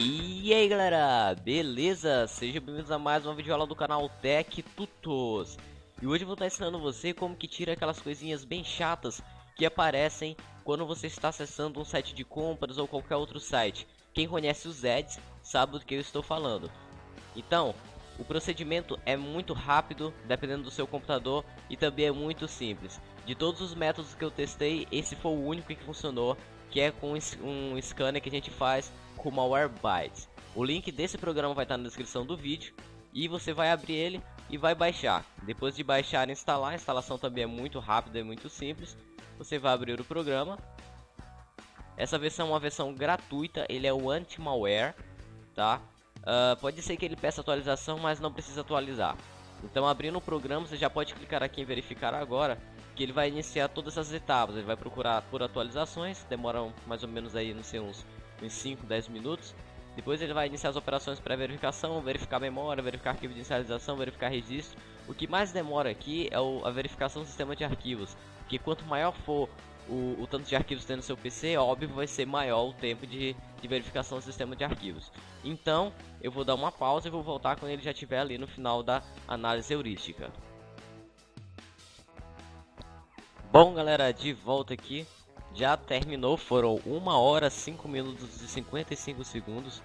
E aí galera, beleza? Sejam bem-vindos a mais uma videoaula do canal Tech Tutos. E hoje eu vou estar ensinando você como que tira aquelas coisinhas bem chatas que aparecem quando você está acessando um site de compras ou qualquer outro site. Quem conhece os ads sabe do que eu estou falando. Então, o procedimento é muito rápido, dependendo do seu computador, e também é muito simples. De todos os métodos que eu testei, esse foi o único que funcionou que é com um scanner que a gente faz com Malwarebytes. O link desse programa vai estar na descrição do vídeo e você vai abrir ele e vai baixar. Depois de baixar e instalar, a instalação também é muito rápida e muito simples. Você vai abrir o programa. Essa versão é uma versão gratuita, ele é o anti-malware, tá? Uh, pode ser que ele peça atualização, mas não precisa atualizar. Então abrindo o programa, você já pode clicar aqui em verificar agora que ele vai iniciar todas essas etapas. Ele vai procurar por atualizações, demoram mais ou menos aí, não sei, uns, uns 5, 10 minutos. Depois ele vai iniciar as operações pré-verificação, verificar memória, verificar arquivo de inicialização, verificar registro. O que mais demora aqui é o, a verificação do sistema de arquivos, porque quanto maior for o, o tanto de arquivos que tem no seu PC, óbvio vai ser maior o tempo de, de verificação do sistema de arquivos. Então, eu vou dar uma pausa e vou voltar quando ele já estiver ali no final da análise heurística. Bom galera, de volta aqui. Já terminou, foram 1 hora 5 minutos e 55 segundos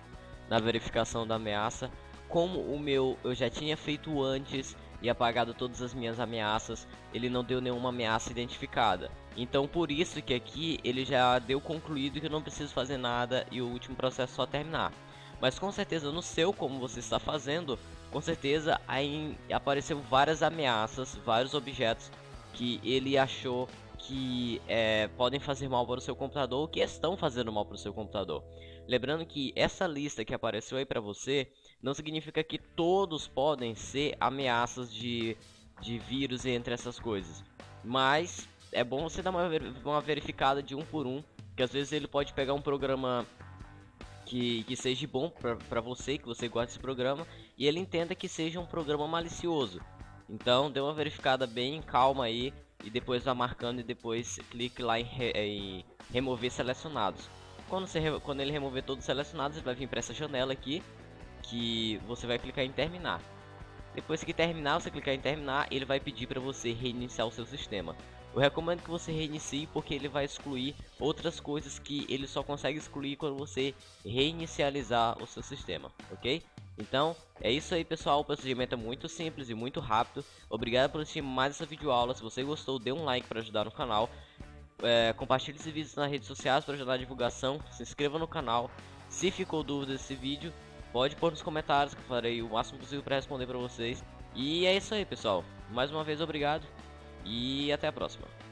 Na verificação da ameaça. Como o meu eu já tinha feito antes E apagado todas as minhas ameaças Ele não deu nenhuma ameaça identificada. Então por isso que aqui ele já deu concluído que eu não preciso fazer nada E o último processo só terminar. Mas com certeza no seu, como você está fazendo Com certeza aí apareceu várias ameaças, vários objetos que ele achou que é, podem fazer mal para o seu computador ou que estão fazendo mal para o seu computador. Lembrando que essa lista que apareceu aí para você não significa que todos podem ser ameaças de, de vírus entre essas coisas. Mas é bom você dar uma, uma verificada de um por um, que às vezes ele pode pegar um programa que, que seja bom para você, que você gosta desse programa, e ele entenda que seja um programa malicioso. Então dê uma verificada bem calma aí e depois vá marcando e depois clique lá em, re em remover selecionados. Quando, você, quando ele remover todos os selecionados, ele vai vir para essa janela aqui que você vai clicar em terminar. Depois que terminar, você clicar em terminar, ele vai pedir para você reiniciar o seu sistema. Eu recomendo que você reinicie porque ele vai excluir outras coisas que ele só consegue excluir quando você reinicializar o seu sistema, ok? Então, é isso aí pessoal, o procedimento é muito simples e muito rápido. Obrigado por assistir mais essa videoaula, se você gostou, dê um like para ajudar no canal. É, compartilhe esse vídeo nas redes sociais para ajudar a divulgação, se inscreva no canal. Se ficou dúvida desse vídeo, pode pôr nos comentários que eu farei o máximo possível para responder para vocês. E é isso aí pessoal, mais uma vez obrigado e até a próxima.